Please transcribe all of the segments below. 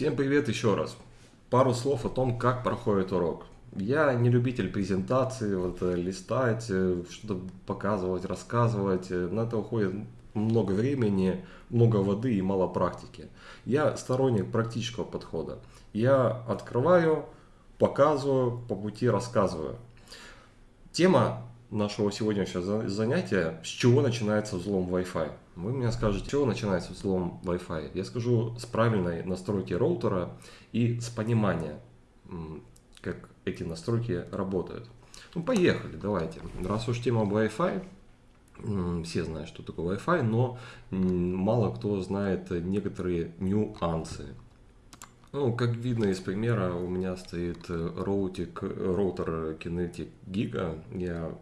Всем привет еще раз. Пару слов о том, как проходит урок. Я не любитель презентации, вот, э, листать, э, что-то показывать, рассказывать. Э, на это уходит много времени, много воды и мало практики. Я сторонник практического подхода. Я открываю, показываю, по пути рассказываю. Тема нашего сегодняшнего занятия, с чего начинается взлом Wi-Fi. Вы мне скажете, с чего начинается взлом Wi-Fi. Я скажу с правильной настройки роутера и с понимания, как эти настройки работают. Ну, поехали, давайте. Раз уж тема Wi-Fi, все знают, что такое Wi-Fi, но мало кто знает некоторые нюансы. Ну, как видно из примера, у меня стоит э, роутик, роутер Kinetic Giga. Я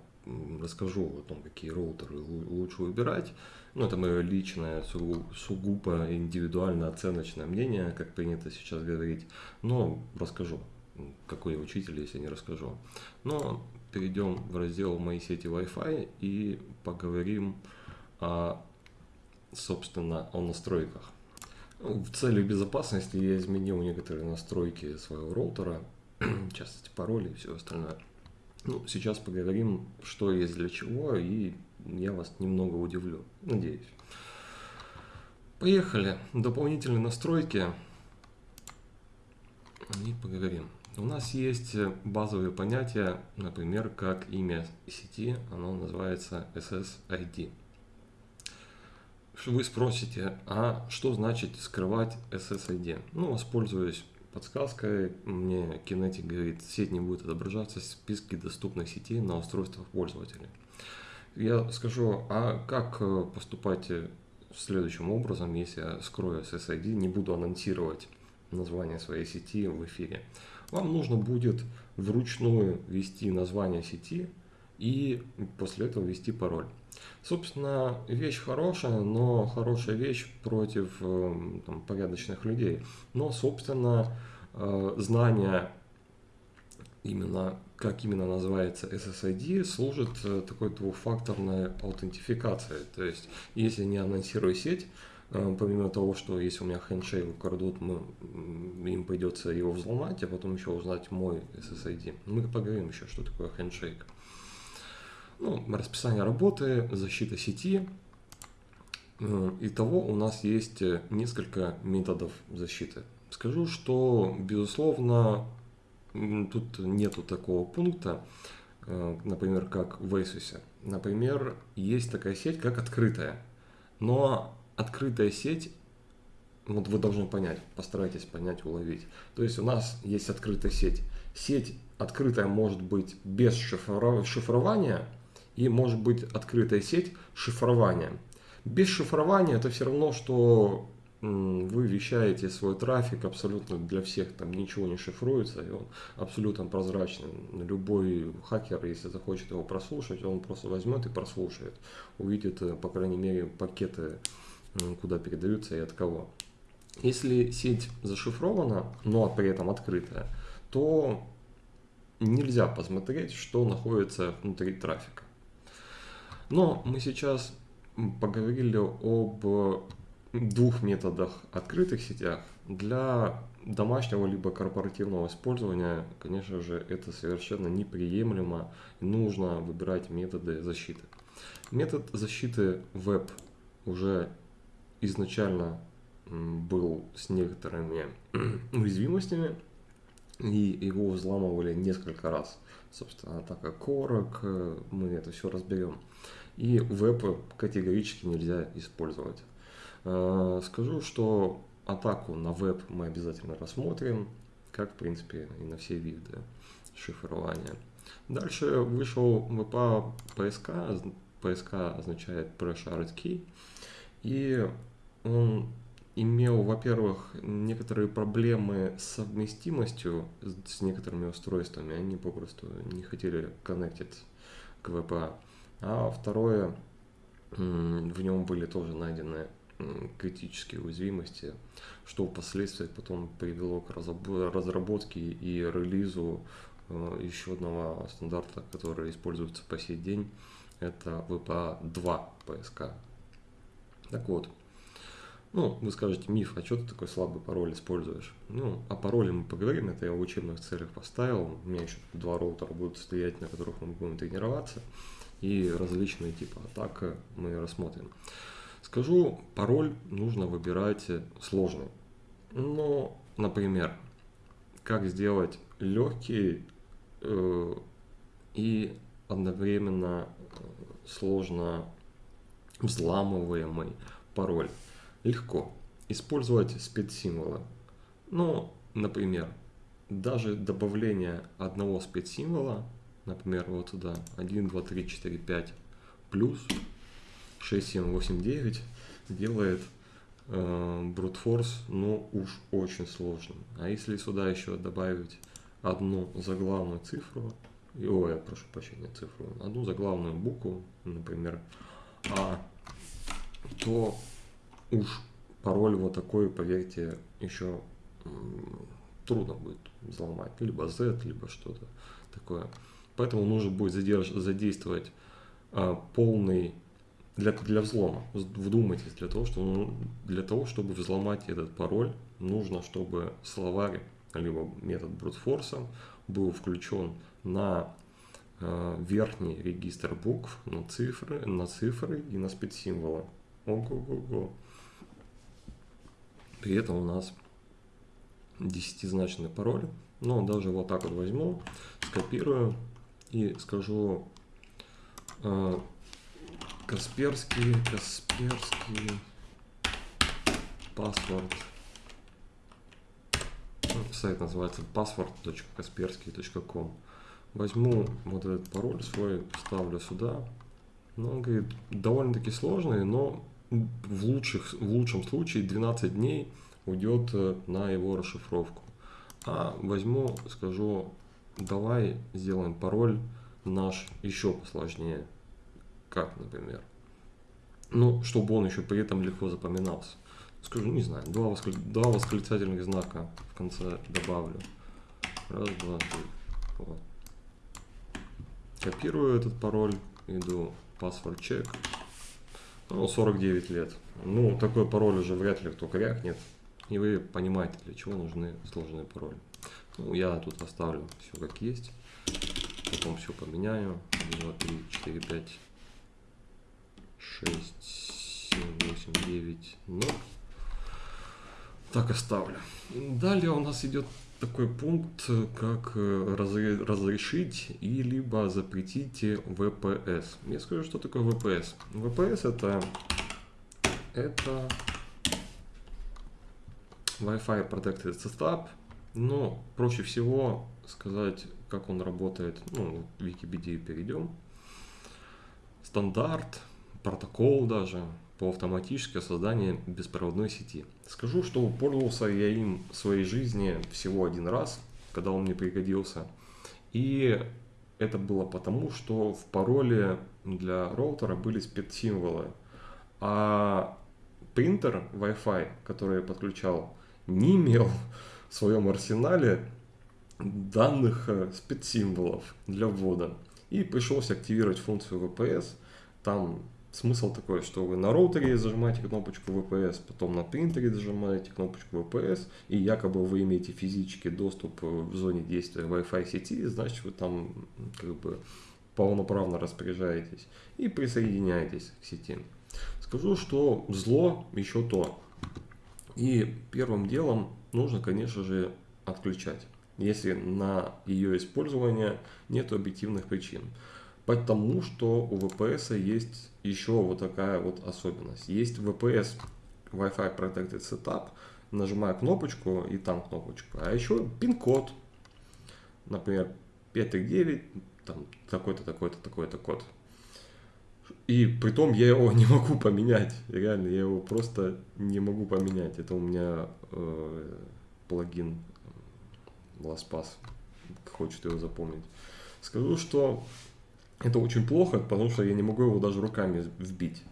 расскажу о том, какие роутеры лучше выбирать. Ну, это мое личное, сугубо индивидуально оценочное мнение, как принято сейчас говорить. Но расскажу, какой я учитель, если не расскажу. Но перейдем в раздел «Мои сети Wi-Fi» и поговорим, о, собственно, о настройках. В цели безопасности я изменил некоторые настройки своего роутера, в частности пароли и все остальное. Ну, сейчас поговорим, что есть для чего, и я вас немного удивлю, надеюсь. Поехали. Дополнительные настройки. И поговорим. У нас есть базовые понятия, например, как имя сети, оно называется SSID. Вы спросите, а что значит скрывать SSID? Ну, воспользуюсь подсказкой. Мне Kinetic говорит, сеть не будет отображаться в списке доступных сетей на устройствах пользователя. Я скажу, а как э, поступать э, следующим образом, если я скрою SSID, не буду анонсировать название своей сети в эфире. Вам нужно будет вручную ввести название сети и после этого ввести пароль. Собственно, вещь хорошая, но хорошая вещь против э, там, порядочных людей. Но, собственно, э, знание именно, как именно называется SSID, служит э, такой двухфакторной аутентификацией. То есть, если не анонсирую сеть, помимо того, что если у меня хендшейк украдут, мы, им придется его взломать, а потом еще узнать мой SSID. Мы поговорим еще, что такое хендшейк ну, расписание работы, защита сети. Э, итого у нас есть э, несколько методов защиты. Скажу, что, безусловно, тут нету такого пункта, э, например, как в Asus. Например, есть такая сеть, как открытая. Но открытая сеть, вот вы должны понять, постарайтесь понять, уловить. То есть у нас есть открытая сеть. Сеть открытая может быть без шифрования, и может быть открытая сеть шифрования. Без шифрования это все равно, что вы вещаете свой трафик абсолютно для всех, там ничего не шифруется, и он абсолютно прозрачный. Любой хакер, если захочет его прослушать, он просто возьмет и прослушает, увидит, э, по крайней мере, пакеты, куда передаются и от кого. Если сеть зашифрована, но при этом открытая, то нельзя посмотреть, что находится внутри трафика. Но мы сейчас поговорили об двух методах открытых сетях. Для домашнего либо корпоративного использования, конечно же, это совершенно неприемлемо. Нужно выбирать методы защиты. Метод защиты веб уже изначально был с некоторыми уязвимостями, и его взламывали несколько раз. Собственно, атака корок, э, мы это все разберем. И веб категорически нельзя использовать. Э, скажу, что атаку на веб мы обязательно рассмотрим, как в принципе и на все виды шифрования. Дальше вышел VPA PSK, PSK означает Pre-Shared Key, и он имел, во-первых, некоторые проблемы с совместимостью с некоторыми устройствами. Они попросту не хотели коннектить к VPA. А второе, в нем были тоже найдены критические уязвимости, что впоследствии потом привело к разработке и релизу э, еще одного стандарта, который используется по сей день. Это VPA 2 PSK. Так вот, Ну, вы скажете, миф, а что ты такой слабый пароль используешь? Ну, о пароле мы поговорим, это я в учебных целях поставил. У меня еще два роутера будут стоять, на которых мы будем тренироваться. И различные типы атак мы рассмотрим. Скажу, пароль нужно выбирать сложный. Но, например, как сделать легкий э, и одновременно э, сложно взламываемый пароль. Легко. Использовать спецсимволы. Ну, например, даже добавление одного спецсимвола, например, вот сюда 1, 2, 3, 4, 5 плюс 6, 7, 8, 9 делает э, brute force, ну уж очень сложным. А если сюда еще добавить одну заглавную цифру, ой, я прошу прощения, цифру, одну заглавную букву, например, А, то уж пароль вот такой, поверьте, еще трудно будет взломать. Либо Z, либо что-то такое. Поэтому нужно будет задерж... задействовать а, полный для, для взлома. Вдумайтесь, для того, что, ну, для того, чтобы взломать этот пароль, нужно, чтобы словарь, либо метод брутфорса был включен на э, верхний регистр букв, на цифры, на цифры и на спецсимволы. Ого-го-го. При этом у нас десятизначный пароль. Но даже вот так вот возьму, скопирую и скажу э, Касперский, Касперский, паспорт. Ну, сайт называется password.kaspersky.com. Возьму вот этот пароль свой, ставлю сюда. Ну, он говорит, довольно-таки сложный, но в, лучших, в лучшем случае 12 дней уйдет э, на его расшифровку. А возьму, скажу, давай сделаем пароль наш еще посложнее. Как, например? Ну, чтобы он еще при этом легко запоминался. Скажу, не знаю, два, воскли... два восклицательных знака в конце добавлю. Раз, два, три. Вот. Копирую этот пароль, иду password check ну, 49 лет. Ну, такой пароль уже вряд ли кто крякнет. И вы понимаете, для чего нужны сложные пароли. Ну, я тут оставлю все как есть. Потом все поменяю. 2, 3, 4, 5, 6, 7, 8, 9, 0. Так оставлю. Далее у нас идет такой пункт, как э, разрешить и либо запретить VPS. Я скажу, что такое VPS. VPS это, это Wi-Fi Protected Setup, но проще всего сказать, как он работает. Ну, в Википедию перейдем. Стандарт, протокол даже, по автоматическое создание беспроводной сети. Скажу, что пользовался я им в своей жизни всего один раз, когда он мне пригодился. И это было потому, что в пароле для роутера были спецсимволы. А принтер Wi-Fi, который я подключал, не имел в своем арсенале данных э, спецсимволов для ввода. И пришлось активировать функцию VPS. Там Смысл такой, что вы на роутере зажимаете кнопочку VPS, потом на принтере зажимаете кнопочку VPS, и якобы вы имеете физический доступ в зоне действия Wi-Fi сети, значит вы там как бы полноправно распоряжаетесь и присоединяетесь к сети. Скажу, что зло еще то. И первым делом нужно, конечно же, отключать, если на ее использование нет объективных причин. Потому что у VPS есть еще вот такая вот особенность. Есть VPS Wi-Fi Protected Setup. Нажимаю кнопочку и там кнопочку. А еще пин-код. Например, 539, там такой-то, такой-то, такой-то код. И при том я его не могу поменять. Реально, я его просто не могу поменять. Это у меня э, плагин LastPass хочет его запомнить. Скажу, что это очень плохо, потому что я не могу его даже руками вбить.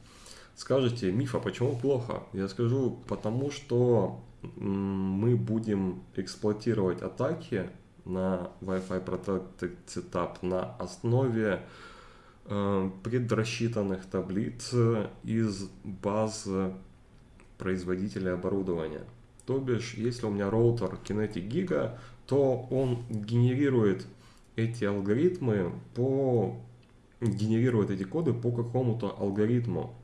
Скажете, Мифа, почему плохо? Я скажу, потому что мы будем эксплуатировать атаки на Wi-Fi Protected Setup на основе э, предрасчитанных таблиц из баз производителя оборудования. То бишь, если у меня роутер Kinetic Giga, то он генерирует эти алгоритмы по генерирует эти коды по какому-то алгоритму.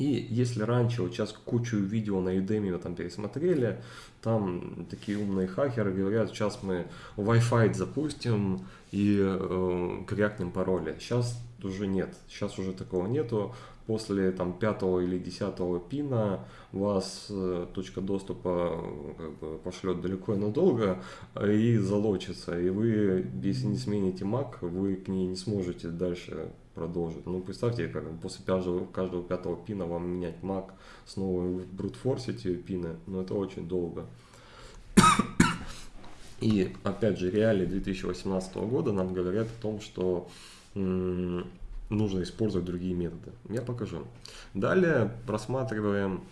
И если раньше, вот сейчас кучу видео на Udemy мы там пересмотрели, там такие умные хакеры говорят, сейчас мы Wi-Fi запустим и э, крякнем пароли. Сейчас уже нет, сейчас уже такого нету. После там пятого или десятого пина вас э, точка доступа как бы, пошлет далеко и надолго и залочится. И вы, если не смените Mac, вы к ней не сможете дальше продолжить. Ну, представьте, как после каждого, пятого пина вам менять Mac, снова брутфорсить пины, но это очень долго. И опять же, реалии 2018 года нам говорят о том, что нужно использовать другие методы. Я покажу. Далее просматриваем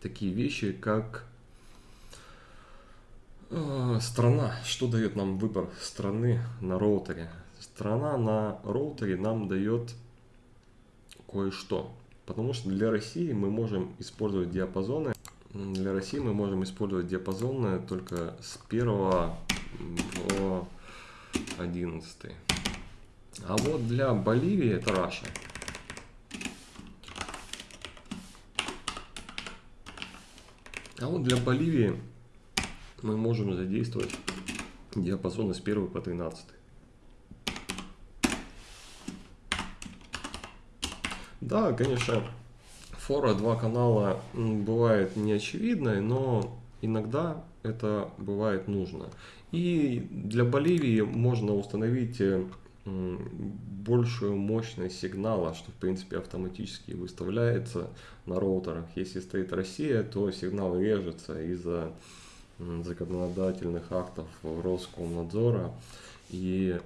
такие вещи, как э, страна. Что дает нам выбор страны на роутере? Страна на роутере нам дает кое-что. Потому что для России мы можем использовать диапазоны. Для России мы можем использовать диапазоны только с 1 по 11. А вот для Боливии это Раша. А вот для Боливии мы можем задействовать диапазоны с 1 по 13. Да, конечно, фора два канала бывает неочевидной, но иногда это бывает нужно. И для Боливии можно установить э, большую мощность сигнала, что в принципе автоматически выставляется на роутерах. Если стоит Россия, то сигнал режется из-за законодательных актов Роскомнадзора. И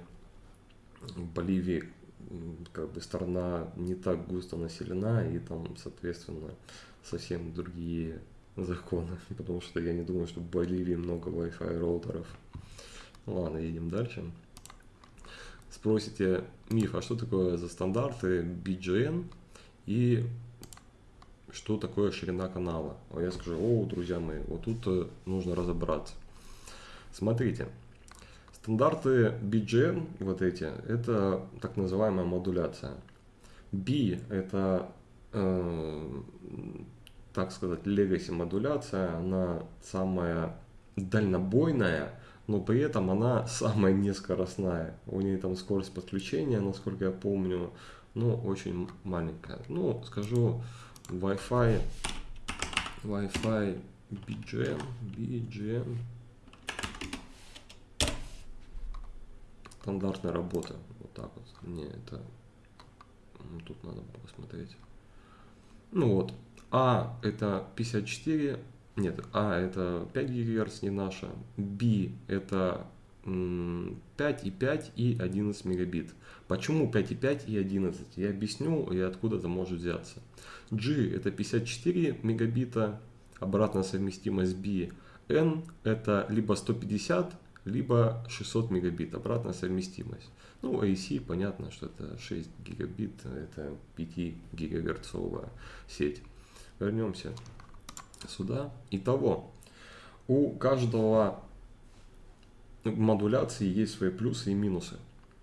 Боливии как бы страна не так густо населена, и там, соответственно, совсем другие законы, потому что я не думаю, что в Боливии много Wi-Fi роутеров. Ладно, едем дальше. Спросите, Миф, а что такое за стандарты BGN и что такое ширина канала? А я скажу, о, друзья мои, вот тут э, нужно разобраться. Смотрите, Стандарты BGN, вот эти, это так называемая модуляция. B это, э, так сказать, legacy модуляция, она самая дальнобойная, но при этом она самая нескоростная. У нее там скорость подключения, насколько я помню, ну, очень маленькая. Ну, скажу, Wi-Fi, Wi-Fi BGN, BGN стандартная работа. Вот так вот. Не, это... Ну, тут надо посмотреть. Ну вот. А это 54. Нет, А это 5 ГГц, не наша. B это 5,5 и 11 мегабит. Почему 5,5 и 11? Я объясню и откуда это может взяться. G это 54 мегабита, обратная совместимость B. N это либо 150 либо 600 мегабит, обратная совместимость. Ну, AC, понятно, что это 6 гигабит, это 5 гигагерцовая сеть. Вернемся сюда. Итого, у каждого модуляции есть свои плюсы и минусы.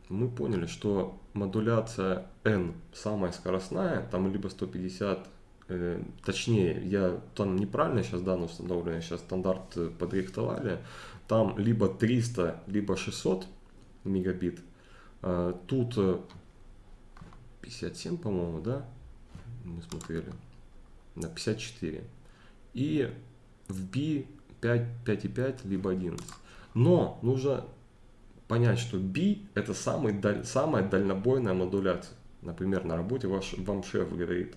Мы поняли, что модуляция N самая скоростная, там либо 150 э, точнее, я там неправильно сейчас данные установлены, сейчас стандарт подрихтовали, там либо 300, либо 600 мегабит. А, тут 57, по-моему, да? Мы смотрели. На 54. И в B 5, 5,5, либо 11. Но нужно понять, что B это самый, даль, самая дальнобойная модуляция. Например, на работе ваш, вам шеф говорит,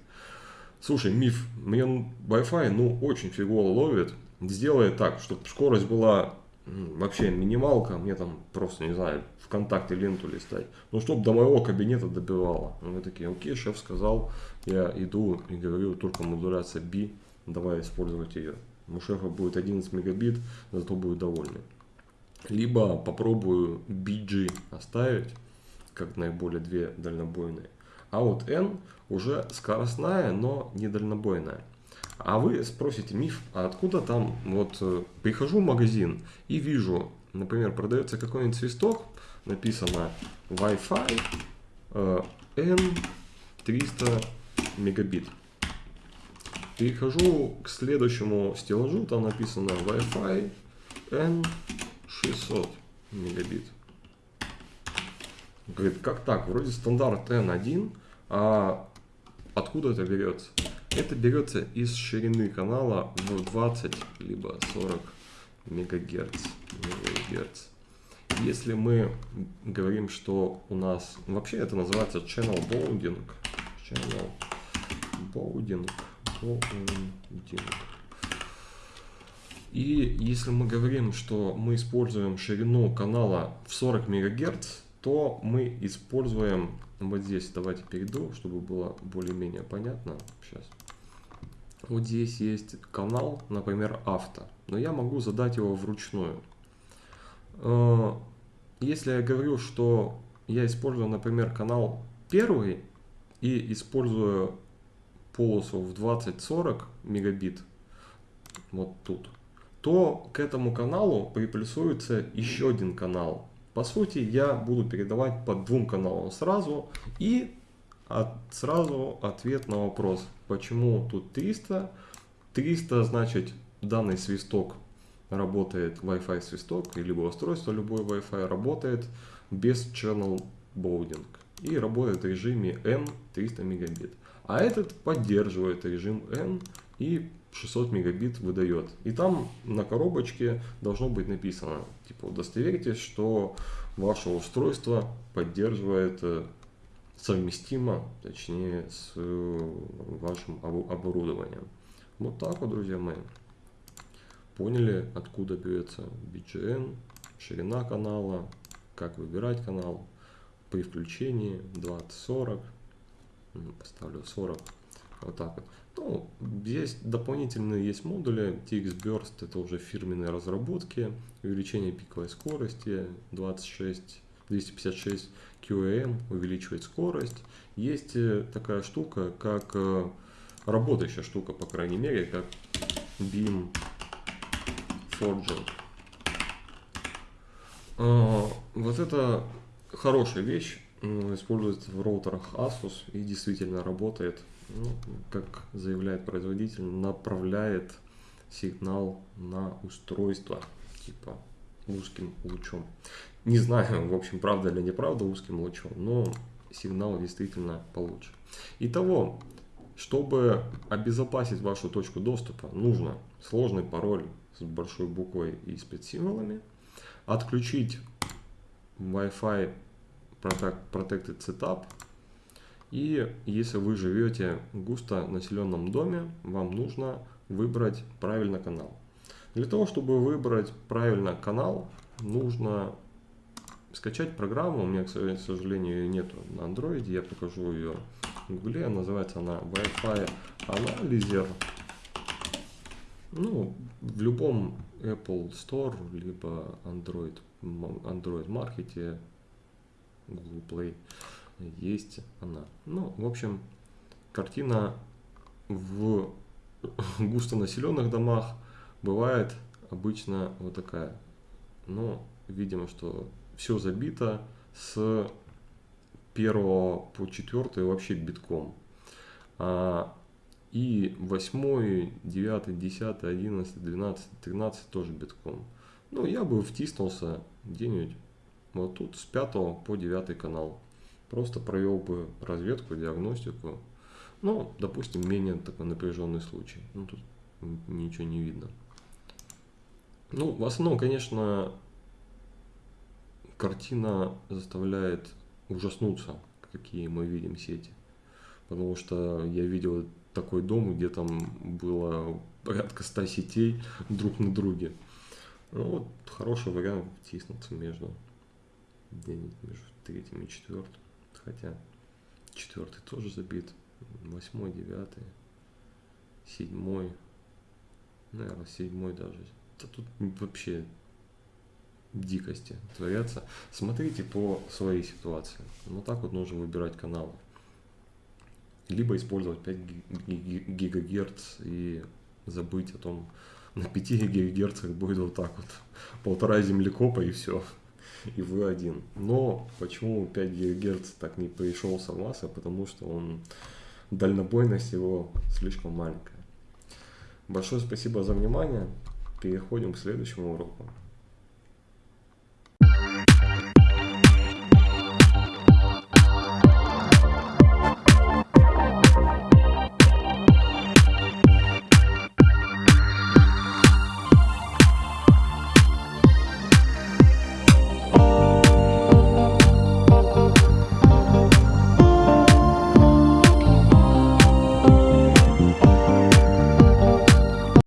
слушай, миф, мне Wi-Fi ну очень фигово ловит, сделай так, чтобы скорость была вообще минималка, мне там просто, не знаю, ВКонтакте ленту листать. Ну, чтобы до моего кабинета добивало. Мы такие, окей, шеф сказал, я иду и говорю, только модуляция B, давай использовать ее. У шефа будет 11 мегабит, зато будет довольны. Либо попробую BG оставить, как наиболее две дальнобойные. А вот N уже скоростная, но не дальнобойная. А вы спросите, миф, а откуда там, вот, э, прихожу в магазин и вижу, например, продается какой-нибудь свисток, написано Wi-Fi э, N300 мегабит. Перехожу к следующему стеллажу, там написано Wi-Fi N600 мегабит. Говорит, как так? Вроде стандарт N1, а откуда это берется? Это берется из ширины канала в 20 либо 40 мегагерц. мегагерц. Если мы говорим, что у нас... Вообще это называется channel bounding. Channel bounding. bounding. И если мы говорим, что мы используем ширину канала в 40 мегагерц, то мы используем вот здесь. Давайте перейду, чтобы было более-менее понятно. Сейчас. Вот здесь есть канал, например, авто, но я могу задать его вручную. Э, если я говорю, что я использую, например, канал первый и использую полосу в 20-40 мегабит, вот тут, то к этому каналу приплюсуется еще один канал. По сути, я буду передавать по двум каналам сразу и от, сразу ответ на вопрос, почему тут 300. 300 значит данный свисток работает Wi-Fi свисток, либо устройство любой Wi-Fi работает без channel bounding и работает в режиме N 300 мегабит. А этот поддерживает режим N и 600 мегабит выдает. И там на коробочке должно быть написано, типа удостоверитесь, что ваше устройство поддерживает э, совместимо, точнее, с э, вашим оборудованием. Вот так вот, друзья мои. Поняли, откуда берется BGN, ширина канала, как выбирать канал при включении 20-40. Поставлю 40. Вот так вот. Ну, здесь дополнительные есть модули. TX Burst это уже фирменные разработки. Увеличение пиковой скорости 26, 256 QAM увеличивает скорость. Есть э, такая штука, как э, работающая штука, по крайней мере, как Beam Forging. А, вот это хорошая вещь, используется в роутерах Asus и действительно работает, ну, как заявляет производитель, направляет сигнал на устройство, типа узким лучом. Не знаю, в общем, правда или неправда узким лучом, но сигнал действительно получше. Итого, чтобы обезопасить вашу точку доступа, нужно сложный пароль с большой буквой и спецсимволами, отключить Wi-Fi Protected Setup, и если вы живете в густо населенном доме, вам нужно выбрать правильно канал. Для того, чтобы выбрать правильно канал, нужно скачать программу. У меня, к сожалению, нету на Android. Я покажу ее в Google. Называется она Wi-Fi Analyzer. Ну, в любом Apple Store, либо Android, Android Market, Google Play есть она. Ну, в общем, картина в густонаселенных домах бывает обычно вот такая. Но видимо, что все забито с первого по четвертый вообще битком. А, и восьмой, девятый, десятый, одиннадцатый, двенадцатый, тринадцатый тоже битком. Ну, я бы втиснулся где-нибудь вот тут с пятого по девятый канал. Просто провел бы разведку, диагностику. Ну, допустим, менее такой напряженный случай. Ну, тут ничего не видно. Ну, в основном, конечно, картина заставляет ужаснуться, какие мы видим сети. Потому что я видел такой дом, где там было порядка 100 сетей друг на друге. Ну, вот хороший вариант втиснуться между между третьим и четвертым. Хотя четвертый тоже забит. Восьмой, девятый, седьмой. Наверное, седьмой даже. Да тут вообще дикости творятся. Смотрите по своей ситуации. Вот так вот нужно выбирать каналы. либо использовать 5 гигагерц и забыть о том, на 5 гигагерцах будет вот так вот, полтора землекопа и все, и вы один. Но почему 5 гигагерц так не пришелся в масса, потому что он, дальнобойность его слишком маленькая. Большое спасибо за внимание, переходим к следующему уроку.